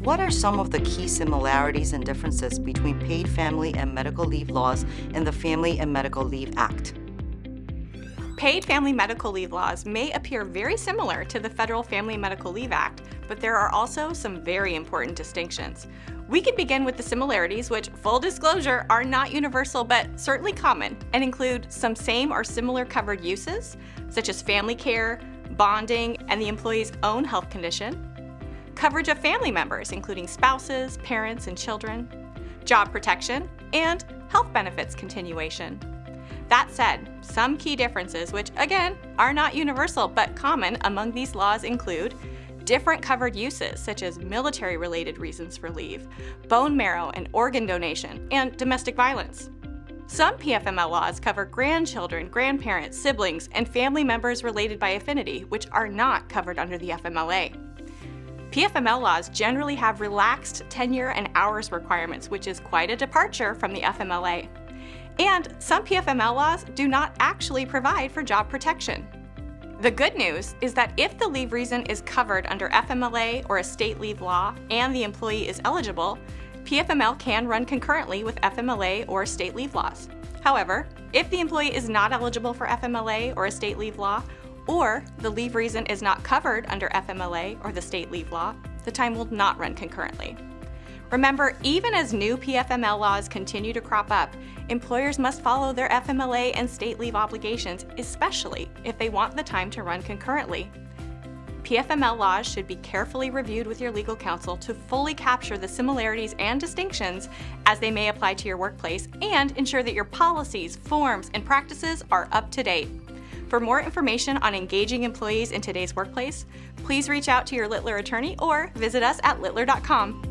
What are some of the key similarities and differences between paid family and medical leave laws in the Family and Medical Leave Act? Paid family medical leave laws may appear very similar to the Federal Family Medical Leave Act, but there are also some very important distinctions. We could begin with the similarities, which, full disclosure, are not universal but certainly common, and include some same or similar covered uses, such as family care, bonding, and the employee's own health condition, coverage of family members, including spouses, parents, and children, job protection, and health benefits continuation. That said, some key differences, which again are not universal but common among these laws include different covered uses such as military related reasons for leave, bone marrow and organ donation, and domestic violence. Some PFML laws cover grandchildren, grandparents, siblings, and family members related by affinity, which are not covered under the FMLA. PFML laws generally have relaxed tenure and hours requirements, which is quite a departure from the FMLA. And some PFML laws do not actually provide for job protection. The good news is that if the leave reason is covered under FMLA or a state leave law and the employee is eligible, PFML can run concurrently with FMLA or state leave laws. However, if the employee is not eligible for FMLA or a state leave law, or the leave reason is not covered under FMLA or the state leave law, the time will not run concurrently. Remember, even as new PFML laws continue to crop up, employers must follow their FMLA and state leave obligations, especially if they want the time to run concurrently. PFML laws should be carefully reviewed with your legal counsel to fully capture the similarities and distinctions as they may apply to your workplace and ensure that your policies, forms, and practices are up to date. For more information on engaging employees in today's workplace, please reach out to your Littler attorney or visit us at littler.com.